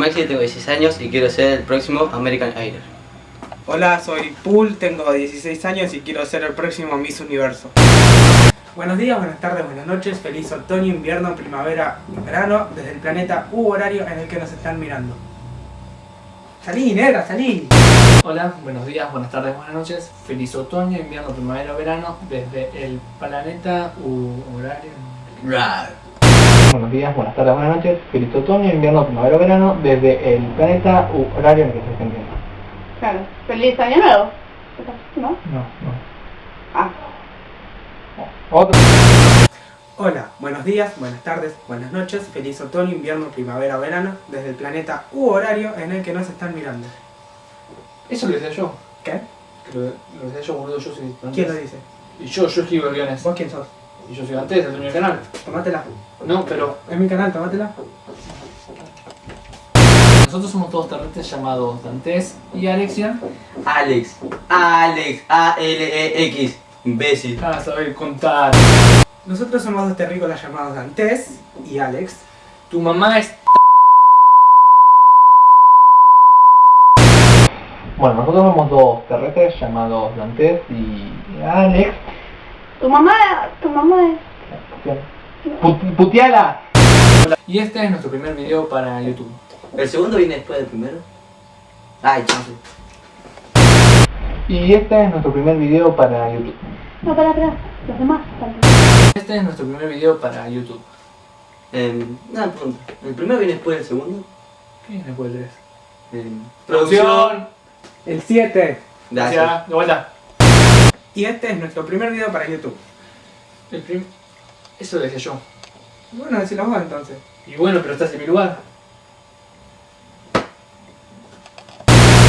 Maxi, tengo 16 años y quiero ser el próximo American Idol. Hola, soy Pool, tengo 16 años y quiero ser el próximo Miss Universo. Buenos días, buenas tardes, buenas noches, feliz otoño, invierno, primavera y verano desde el planeta U horario en el que nos están mirando. Salí, negra, salí. Hola, buenos días, buenas tardes, buenas noches. Feliz otoño, invierno, primavera, verano desde el planeta U horario. Buenos días, buenas tardes, buenas noches. Feliz otoño, invierno, primavera, verano desde el planeta u horario en el que se estén viendo. Claro. Feliz año nuevo. ¿No? No, no. Ah. Otro. Hola, buenos días, buenas tardes, buenas noches, feliz otoño, invierno, primavera, verano desde el planeta U horario en el que nos están mirando. Eso lo decía yo. ¿Qué? Que lo, lo decía yo, boludo, yo soy ¿Quién lo dice? Y yo, yo escribo guiones. ¿Vos quién sos? Y yo soy el dueño del canal. Tomátela. No, pero Es mi canal, tomátela. nosotros somos todos terrestres llamados Dantes y Alexia. Alex, Alex, A-L-E-X, imbécil. Para saber contar. Nosotros somos dos terrícolas llamados Dantes y Alex. Tu mamá es... Bueno, nosotros somos dos terrestres llamados Dantes y Alex. Tu mamá, tu mamá es... Put- ¡Puteala! Y este es nuestro primer video para YouTube. ¿El segundo viene después del primero? Ay, chance. Y este es nuestro primer video para YouTube. No, para, para. Los demás. para. Este es nuestro primer video para YouTube. Eh, una pregunta. ¿El primero viene después del segundo? ¿Qué es después del 3? Eh, Producción. El 7. Gracias. Gracias. De vuelta. Y este es nuestro primer video para YouTube. El prim... Eso lo decía yo. Bueno, decilo vos entonces. Y bueno, pero estás en mi lugar.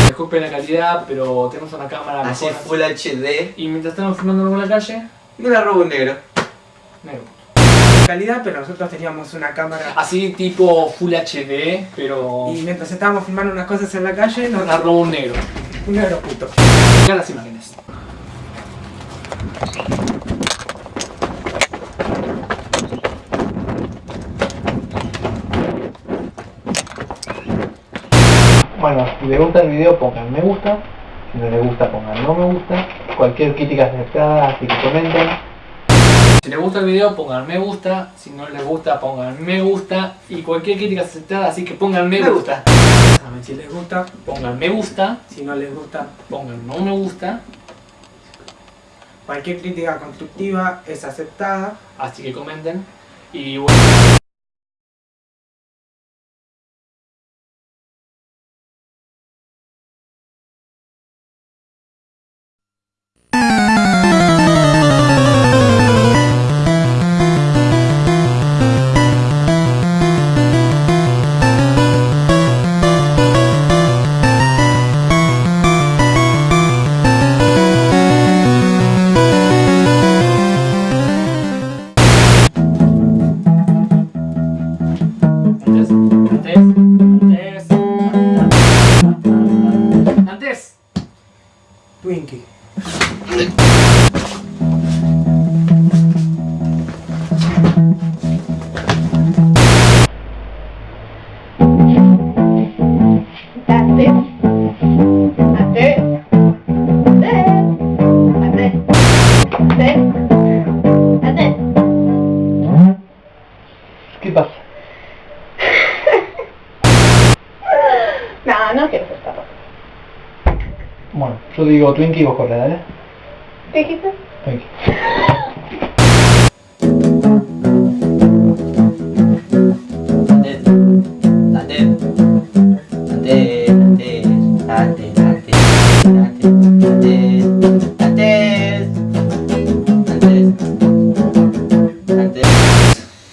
Disculpen la calidad, pero tenemos una cámara Así mejor. Full HD. Y mientras estamos filmando en la calle, Me la robo un negro. negro. Calidad, pero nosotros teníamos una cámara. Así tipo Full HD, pero... Y mientras estábamos filmando unas cosas en la calle, nos Nos robó un negro. un negro puto. Mirá las imágenes. Bueno, si les gusta el video pongan me gusta. Si no les gusta pongan no me gusta. Cualquier crítica es aceptada, así que comenten. Si les gusta el video, pongan me gusta. Si no les gusta, pongan me gusta. Y cualquier crítica es aceptada, así que pongan me gusta. Saben si les gusta, Pongan me gusta. si no les gusta. Pongan no me gusta. Cualquier crítica constructiva es aceptada. Así que comenten. Y bueno. Twinkie. ¿Qué pasa? no, no quiero ser bueno, yo digo Twinkie y vos corre, dale. Dijiste? Twinkie.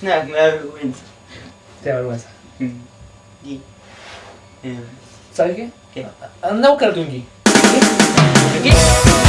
Me da vergüenza. Te da vergüenza. Mm. Eh. ¿Sabes qué? ¿Qué? Anda a buscar a Twinkie. Yeah.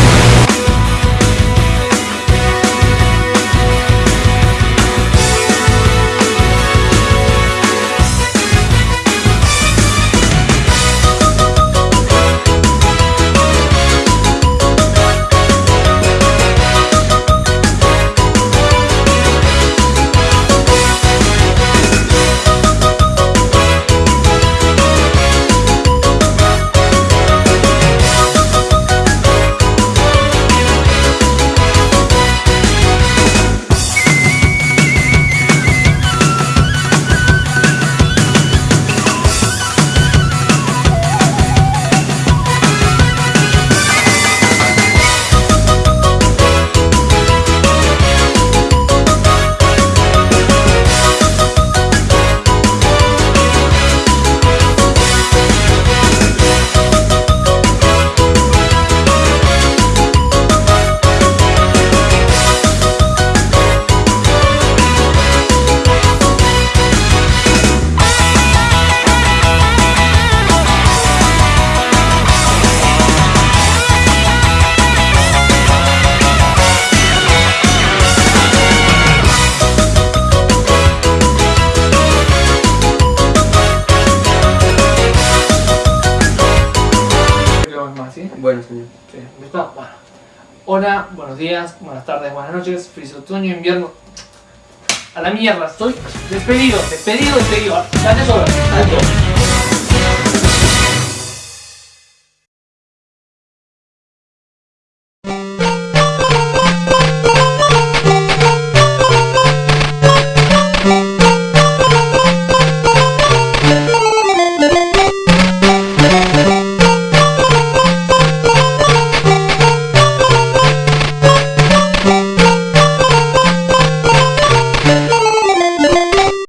Hola, buenos días, buenas tardes, buenas noches, feliz otoño, invierno. A la mierda, estoy despedido, despedido, despedido. Date solo, alto.